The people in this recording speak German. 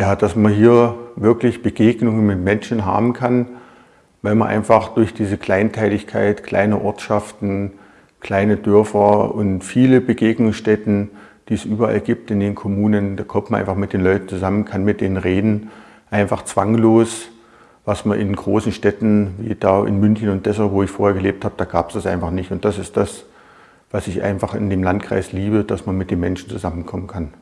Ja, dass man hier wirklich Begegnungen mit Menschen haben kann, weil man einfach durch diese Kleinteiligkeit, kleine Ortschaften, kleine Dörfer und viele Begegnungsstätten, die es überall gibt in den Kommunen, da kommt man einfach mit den Leuten zusammen, kann mit denen reden, einfach zwanglos, was man in großen Städten wie da in München und Dessau, wo ich vorher gelebt habe, da gab es das einfach nicht. Und das ist das, was ich einfach in dem Landkreis liebe, dass man mit den Menschen zusammenkommen kann.